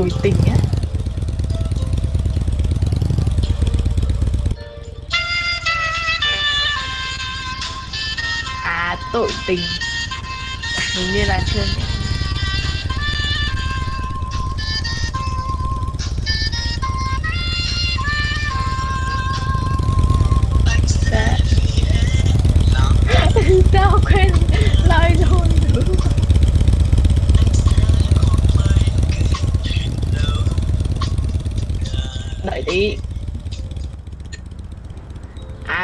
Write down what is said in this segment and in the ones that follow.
tội tình á à tội tình. Hình như là chưa nhỉ? Dạ. Sao quên lời luôn nữa đợi đi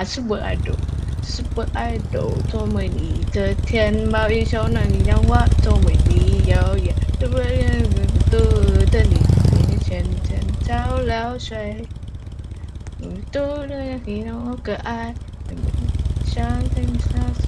à super idol super idol cho mình đi từ thiên bao yêu số này nhau quá cho mình đi dạo dạ tôi với tôi tên đi trên trên sao lao xoay tôi đây khi nó cỡ ai sáng tinh xa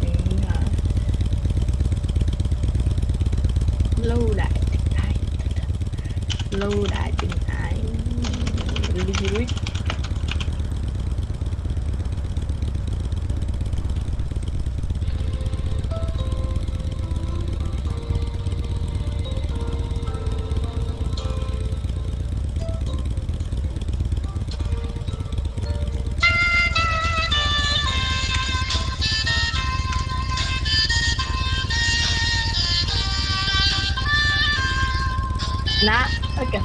nã ok.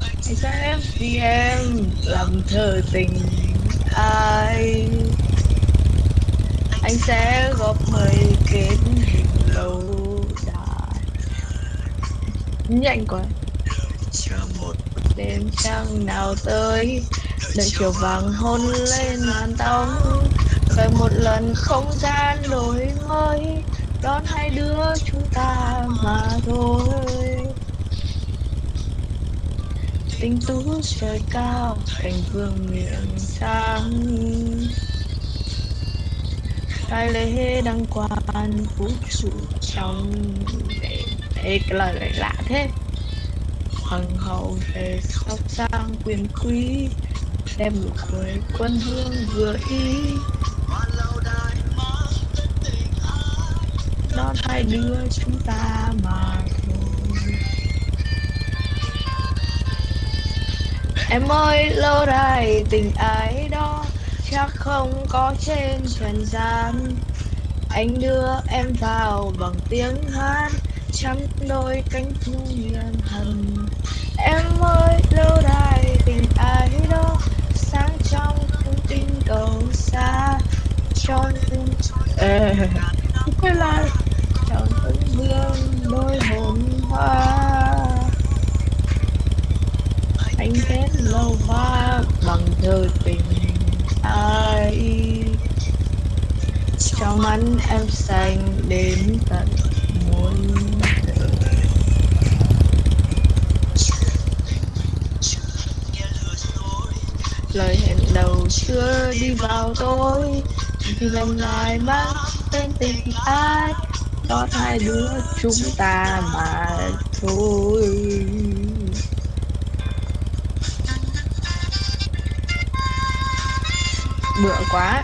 Anh sẽ vì em làm thơ tình ai? Anh sẽ góp mây kết hình lâu dài. Nhanh quá đêm trăng nào tới đợi chiều vàng hôn lên màn tóc. về một lần không gian đổi mới đón hai đứa chúng ta mà thôi. Tình tú trời cao thành vương miệng sáng. Đại lễ đăng quan vũ trụ trong để Ê, cái lời này lạ thế. Hoàng hậu về sóc sang quyền quý đem nụ cười quân hương vừa ý. Đón hai đứa chúng ta mà thôi. Em ơi lâu đài tình ái đó chắc không có trên trần gian. Anh đưa em vào bằng tiếng hát chăm đôi cánh thu hiền hầm em ơi lâu đài tình ái đó sáng trong không tinh cầu xa cho nên Ê, quay lại anh kết lâu quá bằng thơ tình ai. Trong ánh em xanh đến tận muôn đời. Lời hẹn đầu chưa đi vào tôi, thì lần lại mang tên tình ai có hai đứa chúng ta mà thôi. Bựa quá.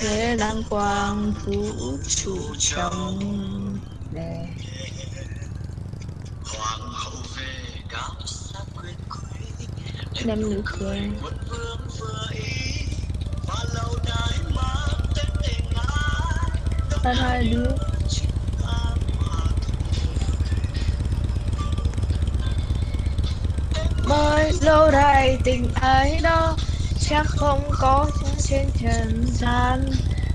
Thế đăng quang vũ trụ trong đèn đem nụ cười ta hai đứa. mới lâu đài tình ái đó chắc không có trên trần gian.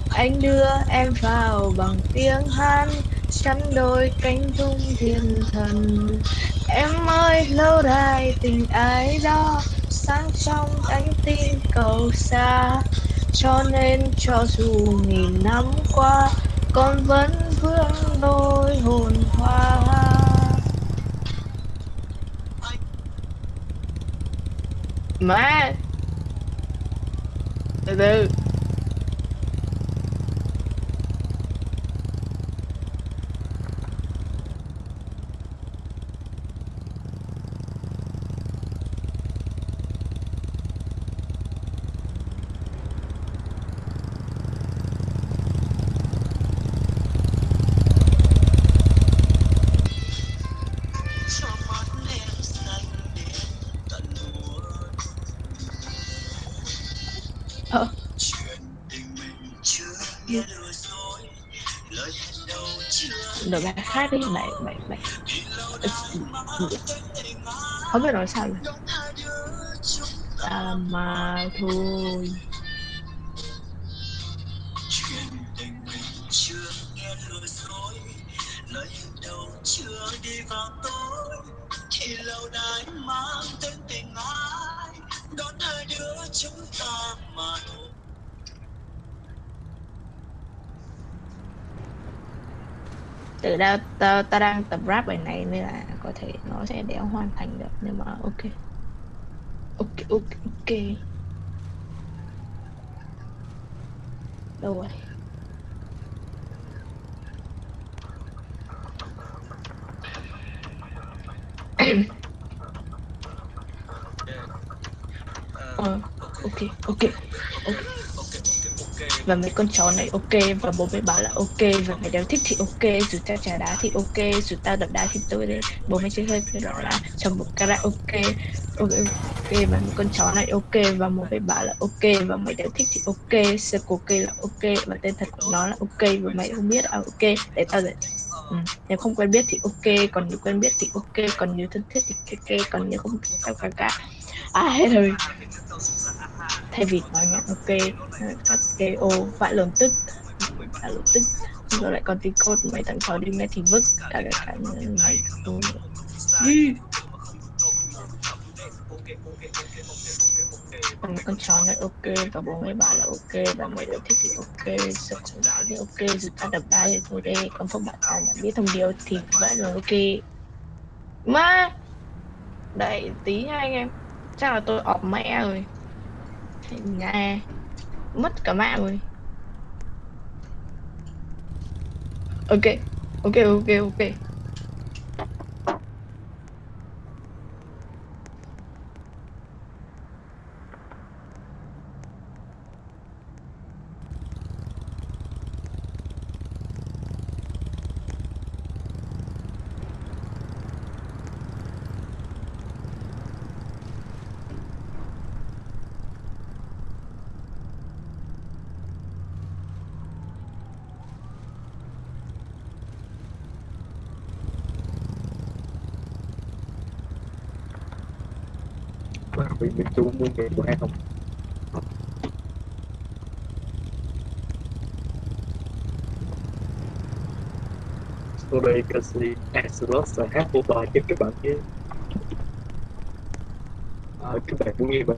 Anh đưa em vào bằng tiếng hát chắn đôi cánh tung thiên thần. Em ơi, lâu đài tình ái đó, sáng trong cánh tin cầu xa. Cho nên cho dù nghìn năm qua, con vẫn vương đôi hồn hoa. Má! Từ từ. Ờ. Rồi bài khác đi mày mày mày. Không biết nói sao rồi à, mà thôi. chưa đi vào tối thì lâu đài mang tên tình ai đón hai đứa chúng ta mà thôi. Từ đâu ta, ta đang tập rap bài này nên là có thể nó sẽ đéo hoàn thành được nhưng mà ok. Ok ok ok. Đâu rồi ờ ok ok ok và mấy con chó này ok, và bố mẹ bảo là ok, và mày đều thích thì ok, dù tao trả đá thì ok, dù tao đập đá thì tôi đấy bố mẹ chơi hơi cái đó là trong một karaoke ok ok và mấy con chó này ok, và bố mẹ bảo là ok, và mày đều thích thì ok sơ ok là ok, và tên thật của nó là ok, và mày không biết à ok, để tao giải ừ. nếu không quen biết thì ok, còn nếu quen biết thì ok, còn nếu thân thiết thì ok còn nếu không tao cả cả à hết rồi thay vì nói nhạc, ok các KO vãi lồn tức. Vãi lồn tức. Rồi lại còn tí code mày thằng chó đi mẹ thì vứt. Cả cả cả mày còn con chó này, ok, và bố mày bảo là ok, và mày đều thích thì ok, sợ cũng đó thì ok, dù ta đập đá thì thôi đây còn không bạn ta đã biết thông điều thì vẫn là ok. Mà đợi tí nha anh em. Chắc là tôi ọp mẹ rồi nhà mất cả mạng rồi. Ok. Ok ok ok. Bị bị chung mua tiền của em không? Sorry, because the Exodus I hát một bài cho các bạn nhé. À, các bạn muốn nghe bài